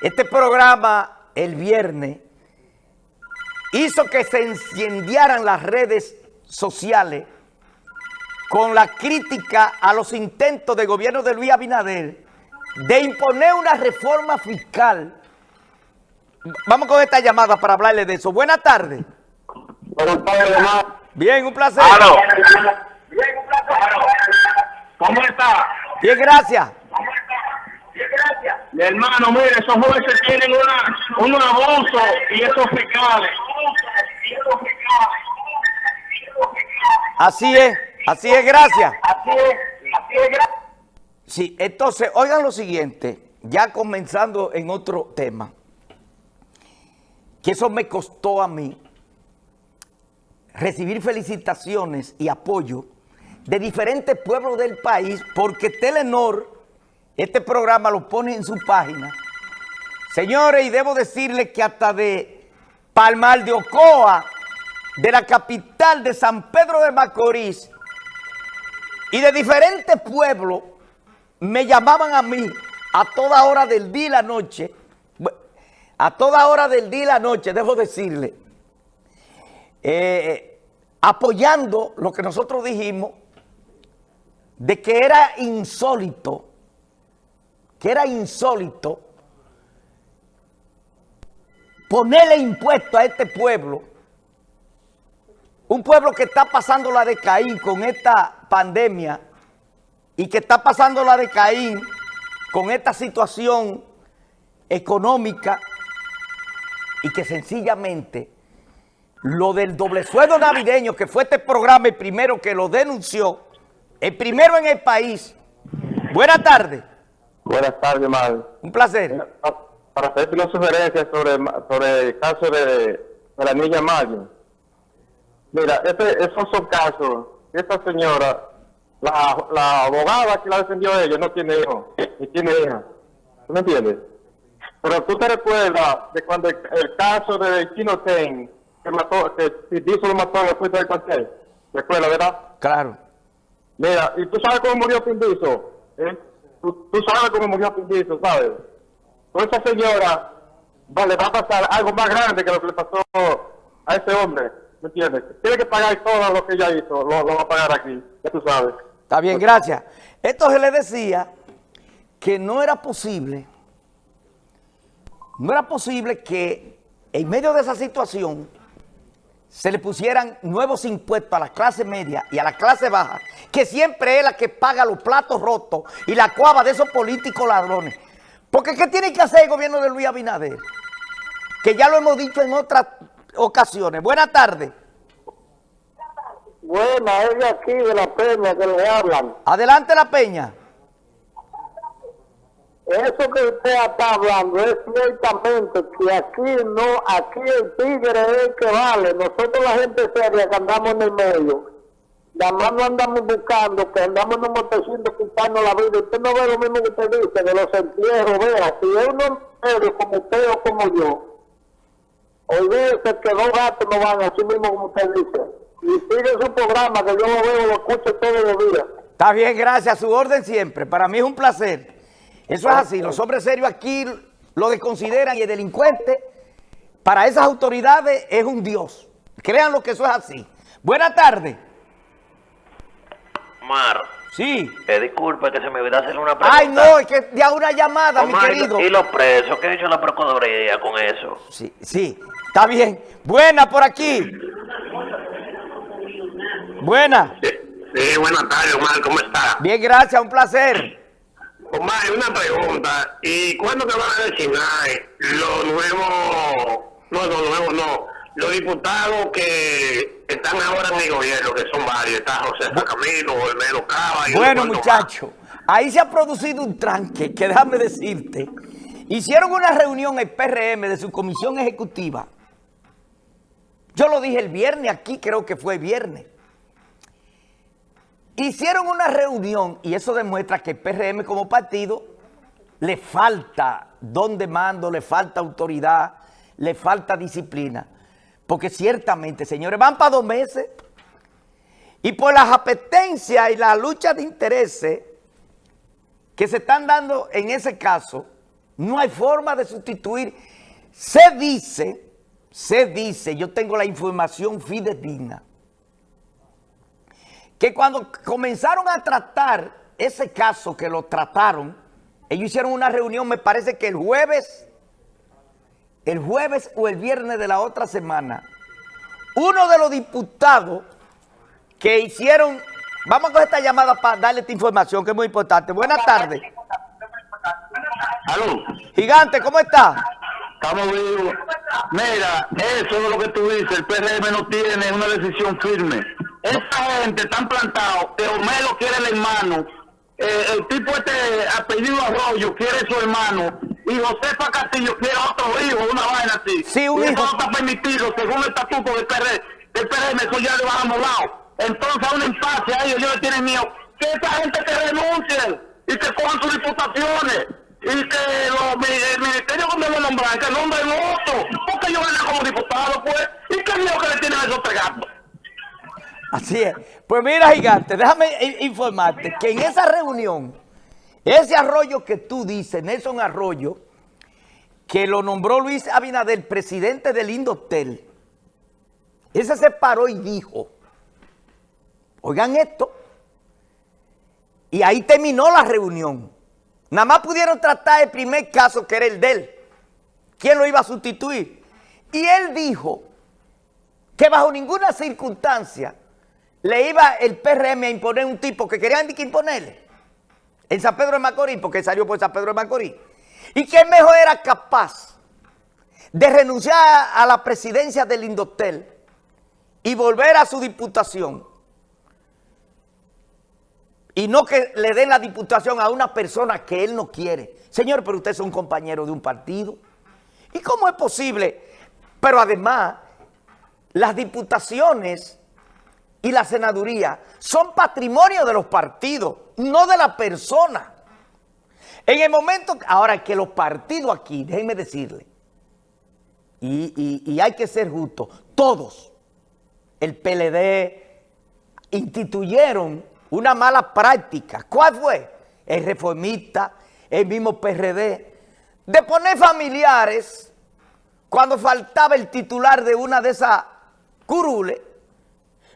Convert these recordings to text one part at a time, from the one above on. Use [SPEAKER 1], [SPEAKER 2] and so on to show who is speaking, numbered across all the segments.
[SPEAKER 1] Este programa el viernes hizo que se encendieran las redes sociales con la crítica a los intentos del gobierno de Luis Abinader de imponer una reforma fiscal. Vamos con esta llamada para hablarle de eso. Buenas tardes.
[SPEAKER 2] Buenas tardes.
[SPEAKER 1] Bien, un placer.
[SPEAKER 2] Bien, un placer. ¿Cómo está?
[SPEAKER 1] Bien, gracias.
[SPEAKER 2] Hermano, mire, esos jueces tienen una, un abuso y esos fiscales.
[SPEAKER 1] Así es, así es, gracias.
[SPEAKER 2] Así es, así es, gracias.
[SPEAKER 1] Sí, entonces, oigan lo siguiente, ya comenzando en otro tema, que eso me costó a mí recibir felicitaciones y apoyo de diferentes pueblos del país, porque Telenor, este programa lo pone en su página. Señores, y debo decirles que hasta de Palmar de Ocoa, de la capital de San Pedro de Macorís, y de diferentes pueblos, me llamaban a mí a toda hora del día y la noche, a toda hora del día y la noche, debo decirle, eh, apoyando lo que nosotros dijimos, de que era insólito, que era insólito ponerle impuesto a este pueblo, un pueblo que está pasando la de Caín con esta pandemia y que está pasando la de Caín con esta situación económica y que sencillamente lo del doble sueldo navideño, que fue este programa el primero que lo denunció, el primero en el país. Buenas tardes.
[SPEAKER 2] Buenas tardes, madre.
[SPEAKER 1] Un placer.
[SPEAKER 2] Para hacerte una sugerencia sobre, sobre el caso de, de la niña Mayo. Mira, este, esos son casos. Esta señora, la, la abogada que la defendió a ella, no tiene hijo, ni tiene hija. ¿Tú me entiendes? Pero tú te recuerdas de cuando el, el caso de Chino Ten, que mató, que Pindizo lo mató después del cuartel. ¿Recuerdas, verdad?
[SPEAKER 1] Claro.
[SPEAKER 2] Mira, ¿y tú sabes cómo murió Pindizo? ¿Eh? ¿Tú, tú sabes cómo murió Pindizo, ¿sabes? Pues esa señora va, le va a pasar algo más grande que lo que le pasó a ese hombre. ¿Me entiendes? Tiene que pagar todo lo que ella hizo, lo, lo va a pagar aquí, ya tú sabes.
[SPEAKER 1] Está bien, gracias. Esto se le decía que no era posible, no era posible que en medio de esa situación se le pusieran nuevos impuestos a la clase media y a la clase baja, que siempre es la que paga los platos rotos y la cuava de esos políticos ladrones. Porque ¿qué tiene que hacer el gobierno de Luis Abinader? Que ya lo hemos dicho en otras ocasiones. Buenas tardes.
[SPEAKER 2] Buena, es de aquí, de la peña, que le hablan.
[SPEAKER 1] Adelante la peña.
[SPEAKER 2] Eso que usted está hablando es ciertamente que aquí no, aquí el tigre es el que vale. Nosotros la gente seria que andamos en el medio, nada más no andamos buscando, que andamos en un montecito la vida. Usted no ve lo mismo que usted dice, de los entierros, vea, si es un como usted o como yo, olvídese que dos gatos no van así mismo como usted dice. Y sigue su programa, que yo lo veo, lo escucho todos los días.
[SPEAKER 1] Está bien, gracias. Su orden siempre. Para mí es un placer. Eso es así. Los hombres serios aquí lo desconsideran y el delincuente, para esas autoridades, es un dios. Créanlo que eso es así. Buenas tardes.
[SPEAKER 3] Omar,
[SPEAKER 1] Sí.
[SPEAKER 3] eh, disculpe que se me olvidó hacer una pregunta.
[SPEAKER 1] Ay, no, es que ya una llamada, mi querido.
[SPEAKER 3] ¿y los presos? ¿Qué ha hecho la Procuraduría con eso?
[SPEAKER 1] Sí, sí, está bien. Buena por aquí. Buena.
[SPEAKER 2] Sí, buenas tardes, Omar, ¿cómo está?
[SPEAKER 1] Bien, gracias, un placer.
[SPEAKER 2] Omar, una pregunta. ¿Y cuándo te van a designar los nuevos, no, los nuevos no, los diputados que están ahora en el gobierno, que son varios? Está José Camilo, Olmedo Cava y
[SPEAKER 1] Bueno,
[SPEAKER 2] unos cuantos
[SPEAKER 1] muchacho, ahí se ha producido un tranque, que déjame decirte. Hicieron una reunión el PRM de su comisión ejecutiva. Yo lo dije el viernes aquí, creo que fue viernes. Hicieron una reunión y eso demuestra que el PRM como partido le falta don de mando, le falta autoridad, le falta disciplina. Porque ciertamente, señores, van para dos meses y por las apetencias y la lucha de intereses que se están dando en ese caso, No hay forma de sustituir. Se dice, se dice, yo tengo la información fidedigna, que cuando comenzaron a tratar ese caso que lo trataron, ellos hicieron una reunión, me parece que el jueves, el jueves o el viernes de la otra semana, uno de los diputados que hicieron, vamos a coger esta llamada para darle esta información que es muy importante. Buenas tardes.
[SPEAKER 4] Aló,
[SPEAKER 1] Gigante, ¿cómo está?
[SPEAKER 4] estamos vivos. Mira, eso es lo que tú dices, el PRM no tiene una decisión firme. Esta gente están plantado que Homero quiere el hermano, eh, el tipo este apellido Arroyo quiere su hermano, y Josefa Castillo quiere otro hijo, una vaina así.
[SPEAKER 1] Sí, un
[SPEAKER 4] y
[SPEAKER 1] hijo.
[SPEAKER 4] eso no está permitido según el estatuto del PRM, del PRM, eso ya le bajamos lado. Entonces a un empate a ellos, ellos le tienen miedo. Que esa gente que renuncie y que cojan sus diputaciones y que los, el ministerio que me lo nombran, que nombren otro, porque yo vengo como diputado, pues, y qué miedo que le tienen a esos tres gatos.
[SPEAKER 1] Así es. Pues mira, Gigante, déjame informarte que en esa reunión, ese arroyo que tú dices, Nelson Arroyo, que lo nombró Luis Abinader, presidente del Indotel, ese se paró y dijo, oigan esto, y ahí terminó la reunión. Nada más pudieron tratar el primer caso, que era el de él. ¿Quién lo iba a sustituir? Y él dijo que bajo ninguna circunstancia le iba el PRM a imponer un tipo que querían que imponerle en San Pedro de Macorís, porque salió por San Pedro de Macorís, y que mejor era capaz de renunciar a la presidencia del Indotel y volver a su diputación y no que le den la diputación a una persona que él no quiere. Señor, pero usted es un compañero de un partido. ¿Y cómo es posible? Pero además, las diputaciones y la senaduría son patrimonio de los partidos, no de la persona. En el momento, ahora que los partidos aquí, déjenme decirle, y, y- hay que ser justos, todos, el PLD, instituyeron una mala práctica. ¿Cuál fue? El reformista, el mismo PRD, de poner familiares cuando faltaba el titular de una de esas curules,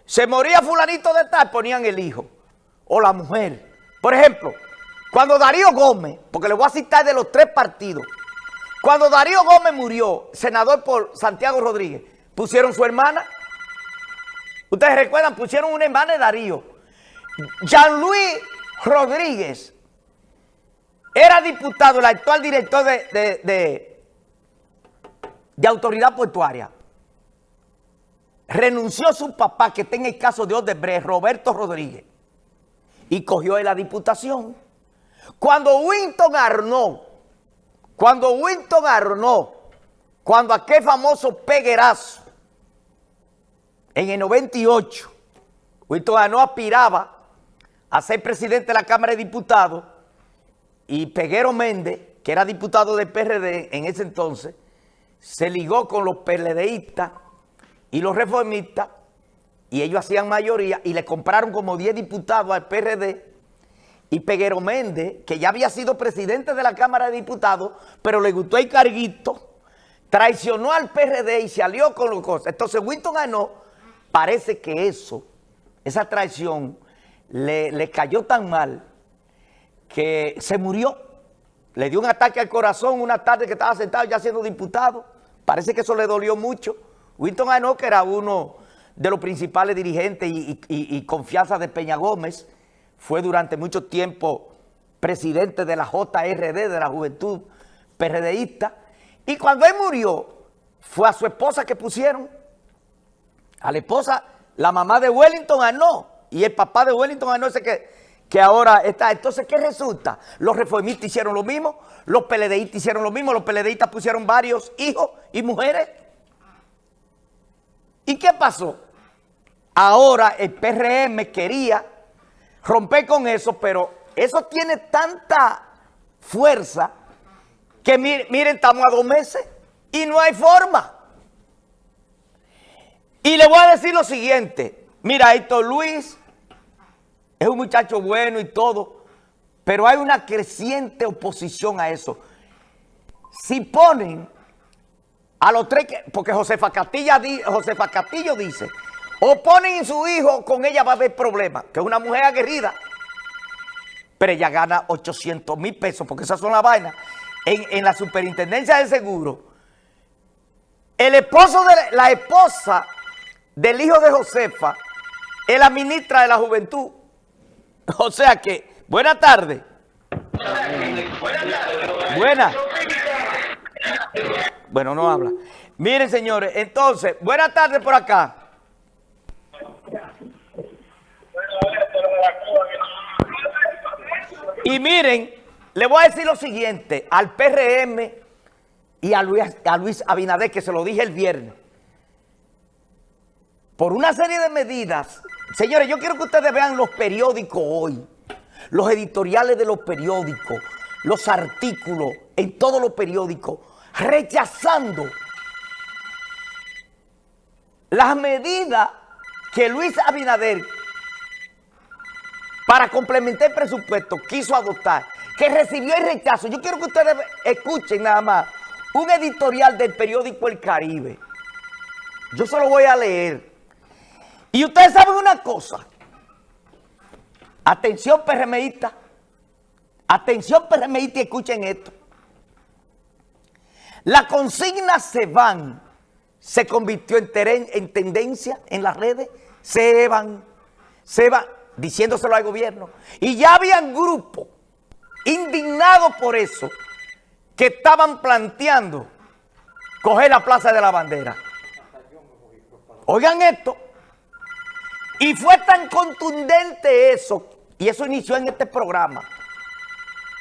[SPEAKER 1] se moría fulanito de tal, ponían el hijo o la mujer. Por ejemplo, cuando Darío Gómez, porque le voy a citar de los tres partidos, cuando Darío Gómez murió, senador por Santiago Rodríguez, pusieron su hermana. Ustedes recuerdan, pusieron una hermana de Darío. Jean-Louis Rodríguez era diputado, el actual director de, de- de- de autoridad portuaria. Renunció su papá, que está en el caso de Odebrecht, Roberto Rodríguez, y cogió él la diputación. Cuando Winton Arnaud, cuando Winton Arnaud, cuando aquel famoso peguerazo, en el 98, Winton Arnaud aspiraba a ser presidente de la Cámara de Diputados y Peguero Méndez, que era diputado del PRD en ese entonces, se ligó con los PLDistas y los reformistas y ellos hacían mayoría y le compraron como 10 diputados al PRD y Peguero Méndez, que ya había sido presidente de la Cámara de Diputados, pero le gustó el carguito, traicionó al PRD y salió con los cosas. Entonces Winston ganó, parece que eso, esa traición, le, le cayó tan mal que se murió. Le dio un ataque al corazón una tarde que estaba sentado ya siendo diputado. Parece que eso le dolió mucho. Ganó, que era uno de los principales dirigentes y, confianza de Peña Gómez, fue durante mucho tiempo presidente de la JRD, de la Juventud PRDista. Y cuando él murió, fue a su esposa que pusieron. A la esposa, la mamá de Wellington ganó. Y el papá de Wellington ganó ese que, que ahora está. Entonces, ¿qué resulta? Los reformistas hicieron lo mismo, los PLDistas hicieron lo mismo, los PLDistas pusieron varios hijos y mujeres. ¿Y qué pasó? Ahora el PRM quería romper con eso, pero eso tiene tanta fuerza que mi- miren, estamos a dos meses y no hay forma. Y le voy a decir lo siguiente. Mira, Héctor Luis es un muchacho bueno y todo, pero hay una creciente oposición a eso. si ponen a los tres, que- porque Josefa, Castilla, Josefa Castillo dice, o ponen su hijo, con ella va a haber problemas, que es una mujer aguerrida, pero ella gana 800 mil pesos, porque esas son las vainas, en, en la superintendencia de seguro. El esposo de la, esposa del hijo de Josefa es la ministra de la juventud. O sea que, buena tarde. Buena. Bueno, no habla. Miren, señores, entonces, buena tarde por acá. Y miren, le voy a decir lo siguiente al PRM y a Luis, a Luis Abinader, que se lo dije el viernes. Por una serie de medidas, señores, yo quiero que ustedes vean los periódicos hoy, los editoriales de los periódicos, los artículos en todos los periódicos, rechazando las medidas que Luis Abinader para complementar el presupuesto quiso adoptar, que recibió el rechazo. Yo quiero que ustedes escuchen nada más un editorial del periódico El Caribe. Yo se lo voy a leer. Y ustedes saben una cosa. Atención PRMista. Atención PRMista escuchen esto. La consigna se van se convirtió en, en tendencia en las redes. Se van, se van, diciéndoselo al gobierno. Y ya habían grupos indignados por eso que estaban planteando coger la Plaza de la Bandera. Oigan esto. Y fue tan contundente eso, y eso inició en este programa,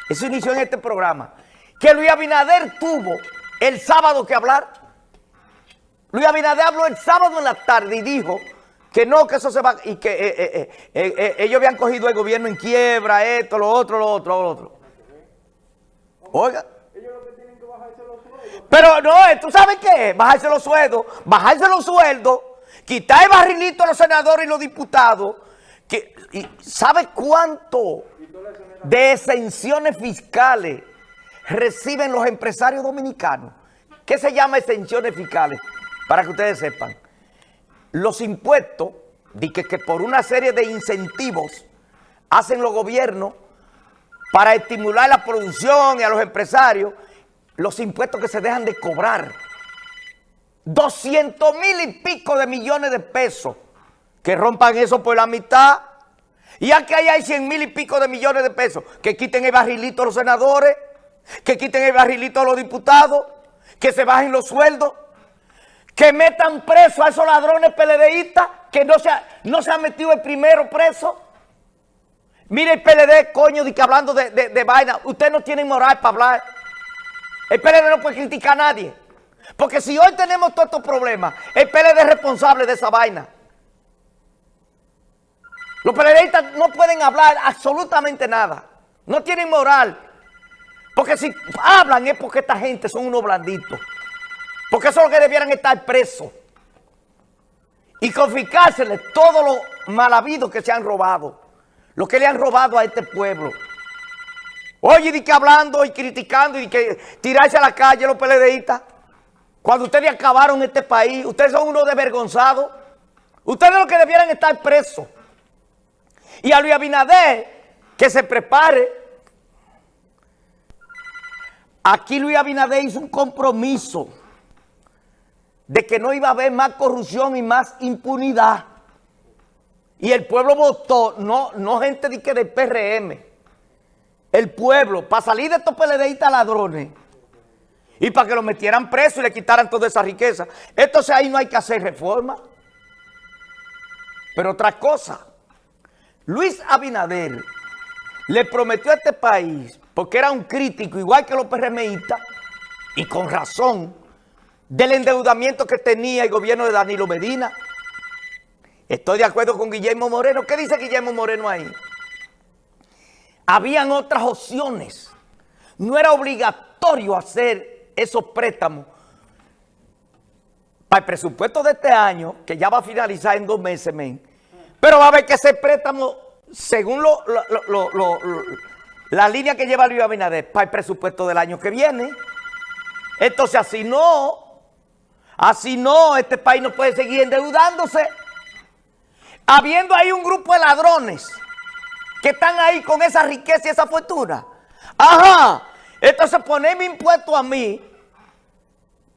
[SPEAKER 1] eso inició en este programa, que Luis Abinader tuvo el sábado que hablar. Luis Abinader habló el sábado en la tarde y dijo que no, que eso se va, y que eh, eh, eh, ellos habían cogido el gobierno en quiebra, esto, lo otro, lo otro, lo otro. Oiga. Pero no, ¿tú sabes qué? Bajarse los sueldos, bajarse los sueldos, quitar el barrilito a los senadores y los diputados. Que, y ¿Sabes cuánto de exenciones fiscales reciben los empresarios dominicanos? ¿Qué se llama exenciones fiscales? Para que ustedes sepan. Los impuestos, que, que por una serie de incentivos hacen los gobiernos para estimular la producción y a los empresarios, los impuestos que se dejan de cobrar. 200 mil y pico de millones de pesos. Que rompan eso por la mitad. Y aquí hay 100 mil y pico de millones de pesos. Que quiten el barrilito a los senadores. Que quiten el barrilito a los diputados. Que se bajen los sueldos. Que metan preso a esos ladrones PLDistas. Que no se, ha, no se ha metido el primero preso. Mire el PLD, coño, de que hablando de, de, de vaina. Usted no tiene moral para hablar. El PLD no puede criticar a nadie. Porque si hoy tenemos todos estos problemas, el PLD es responsable de esa vaina. Los PLDistas no pueden hablar absolutamente nada. No tienen moral. Porque si hablan es porque esta gente son unos blanditos. Porque son los que debieran estar presos. Y confiscárseles todo lo mal habido que se han robado. Lo que le han robado a este pueblo. Oye, di que hablando y criticando y que tirarse a la calle los PLDistas. Cuando ustedes acabaron este país, ustedes son unos desvergonzados. Ustedes los que debieran estar presos. Y a Luis Abinader, que se prepare. Aquí Luis Abinader hizo un compromiso de que no iba a haber más corrupción y más impunidad. Y el pueblo votó, no, no gente de que del PRM, el pueblo, para salir de estos PLDistas ladrones y para que lo metieran preso y le quitaran toda esa riqueza. Entonces ahí no hay que hacer reforma. Pero otra cosa, Luis Abinader le prometió a este país, porque era un crítico, igual que los PRMistas, y con razón, del endeudamiento que tenía el gobierno de Danilo Medina. Estoy de acuerdo con Guillermo Moreno. ¿Qué dice Guillermo Moreno ahí? Habían otras opciones. No era obligatorio hacer esos préstamos. Para el presupuesto de este año, que ya va a finalizar en dos meses, men, pero va a haber que hacer préstamo según lo, la línea que lleva Luis Abinader para el presupuesto del año que viene. Entonces así no, así no, este país no puede seguir endeudándose. Habiendo ahí un grupo de ladrones que están ahí con esa riqueza y esa fortuna. Ajá, entonces ponerme impuesto a mí